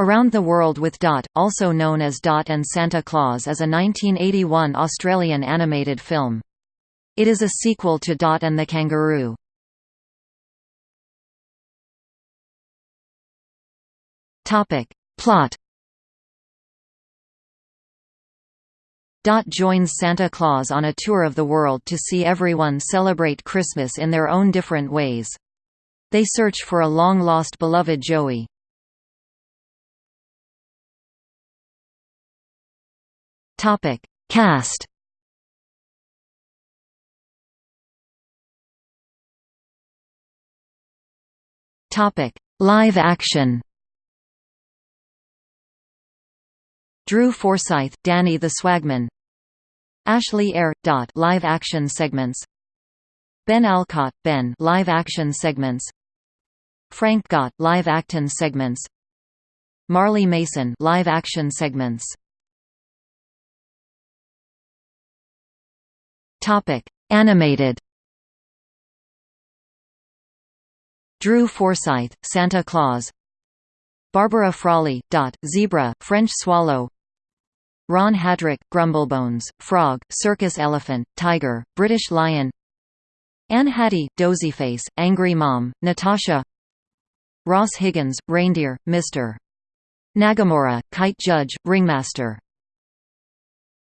Around the World with Dot, also known as Dot and Santa Claus is a 1981 Australian animated film. It is a sequel to Dot and the Kangaroo. Plot Dot joins Santa Claus on a tour of the world to see everyone celebrate Christmas in their own different ways. They search for a long-lost beloved Joey. Topic: Cast. Topic: Live action. Drew Forsythe, Danny the Swagman. Ashley Eyre, Dot live action segments. Ben Alcott, Ben live action segments. Frank Gott live action segments. Marley Mason live action segments Topic Animated. Drew Forsythe, Santa Claus. Barbara Frawley, Dot, Zebra, French Swallow. Ron Haddrick, Grumblebones, Frog, Circus Elephant, Tiger, British Lion. Anne Haddy, Dozieface, Angry Mom, Natasha. Ross Higgins, Reindeer, Mr. Nagamora, Kite Judge, Ringmaster